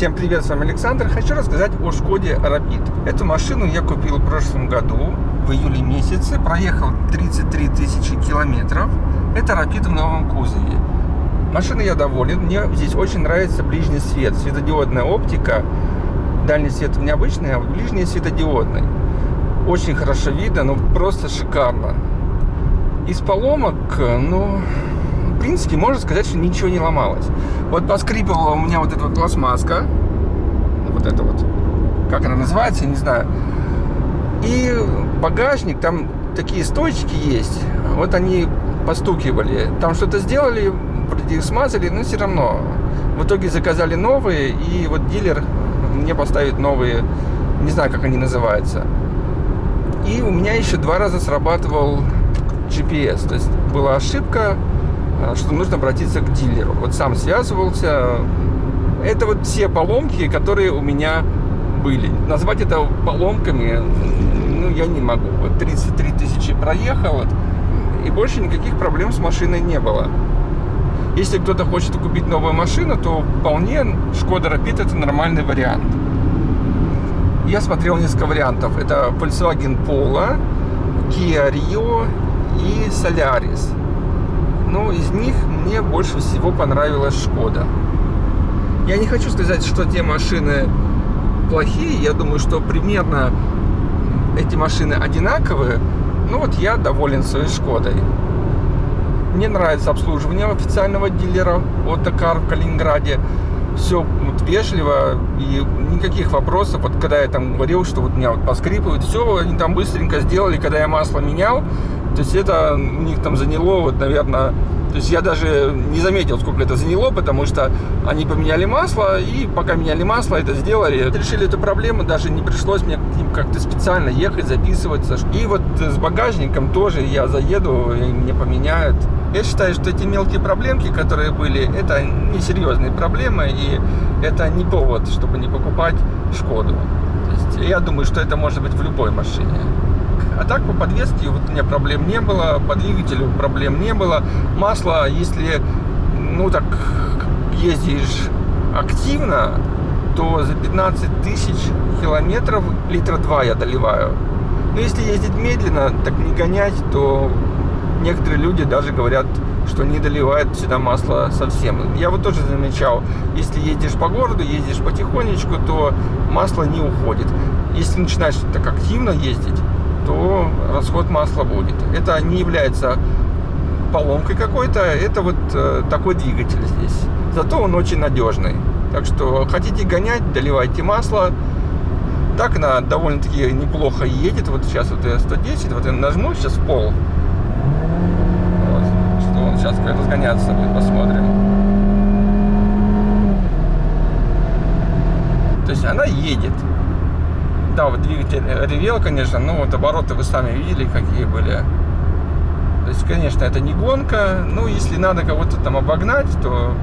Всем привет, с вами Александр. Хочу рассказать о Шкоде Rapid. Эту машину я купил в прошлом году, в июле месяце. Проехал 33 тысячи километров. Это Rapid в новом кузове. Машина я доволен. Мне здесь очень нравится ближний свет, светодиодная оптика. Дальний свет необычный, а ближний светодиодный. Очень хорошо видно, ну просто шикарно. Из поломок, ну, в принципе, можно сказать, что ничего не ломалось. Вот поскрипывала у меня вот эта вот пластмасска. Вот это вот. Как она называется, не знаю. И багажник, там такие стойчики есть. Вот они постукивали. Там что-то сделали, их смазали, но все равно. В итоге заказали новые, и вот дилер мне поставит новые, не знаю, как они называются. И у меня еще два раза срабатывал GPS. То есть была ошибка, что нужно обратиться к дилеру. Вот сам связывался. Это вот все поломки, которые у меня были. Назвать это поломками, ну, я не могу. Вот 33 тысячи проехал, и больше никаких проблем с машиной не было. Если кто-то хочет купить новую машину, то вполне Шкода Rapid это нормальный вариант. Я смотрел несколько вариантов. Это Volkswagen Polo, Kia Rio и Solaris. Но из них мне больше всего понравилась Шкода. Я не хочу сказать, что те машины плохие. Я думаю, что примерно эти машины одинаковые. Ну вот я доволен своей Шкодой. Мне нравится обслуживание официального дилера Отокар в Калининграде. Все вот, вежливо и никаких вопросов. Вот когда я там говорил, что вот меня вот поскрипывают, все, они там быстренько сделали, когда я масло менял. То есть это у них там заняло, вот, наверное, то есть я даже не заметил, сколько это заняло, потому что они поменяли масло, и пока меняли масло, это сделали. Решили эту проблему, даже не пришлось мне как-то специально ехать, записываться. И вот с багажником тоже я заеду, и мне поменяют. Я считаю, что эти мелкие проблемки, которые были, это несерьезные проблемы, и это не повод, чтобы не покупать Шкоду. Есть я думаю, что это может быть в любой машине. А так по подвеске вот у меня проблем не было, по двигателю проблем не было. Масло, если, ну так, ездишь активно, то за 15 тысяч километров литра 2 я доливаю. Но если ездить медленно, так не гонять, то некоторые люди даже говорят, что не доливают сюда масло совсем. Я вот тоже замечал, если едешь по городу, ездишь потихонечку, то масло не уходит. Если начинаешь так активно ездить, то расход масла будет. Это не является поломкой какой-то, это вот э, такой двигатель здесь. Зато он очень надежный. Так что хотите гонять, доливайте масло. Так она довольно-таки неплохо едет. Вот сейчас вот я 110, вот я нажму сейчас в пол. Вот, что он сейчас как разгоняться будет, посмотрим. То есть она едет да, вот двигатель ревел, конечно, но вот обороты вы сами видели, какие были. То есть, конечно, это не гонка, ну, если надо кого-то там обогнать, то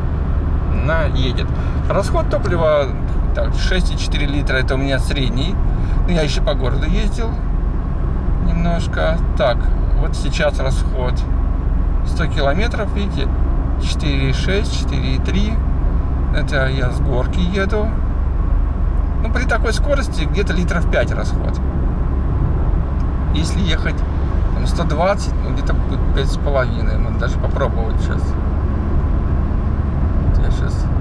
она едет. Расход топлива, так, 6,4 литра, это у меня средний. Ну, я еще по городу ездил немножко. Так, вот сейчас расход 100 километров, видите, 4,6, 4,3. Это я с горки еду. Ну, при такой скорости где-то литров 5 расход. Если ехать там, 120, ну, где-то будет 5,5. Надо даже попробовать сейчас.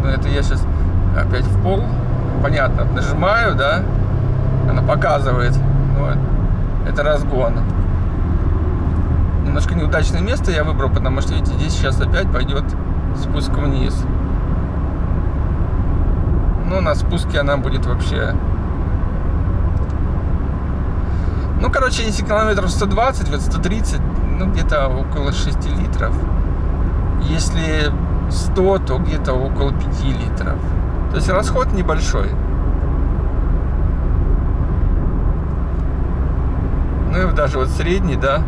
Ну, это я сейчас опять в пол. Понятно, нажимаю, да? Она показывает. Ну, это разгон. Немножко неудачное место я выбрал, потому что, видите, здесь сейчас опять пойдет спуск вниз. Ну, на спуске она будет вообще... Ну, короче, если километров 120, вот 130, ну, где-то около 6 литров. Если 100, то где-то около 5 литров. То есть расход небольшой. Ну и даже вот средний, да.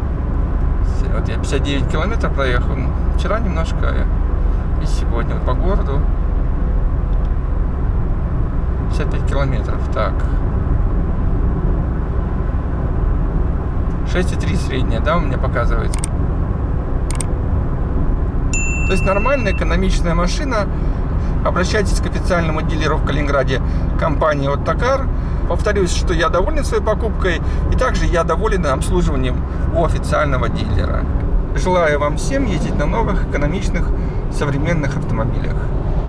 Вот я 59 километров проехал. Вчера немножко и сегодня вот по городу 55 километров. Так. 6,3 средняя, да, у меня показывает. То есть нормальная экономичная машина. обращайтесь к официальному дилеру в Калининграде компании «Оттокар». Повторюсь, что я доволен своей покупкой, и также я доволен обслуживанием у официального дилера. Желаю вам всем ездить на новых, экономичных, современных автомобилях.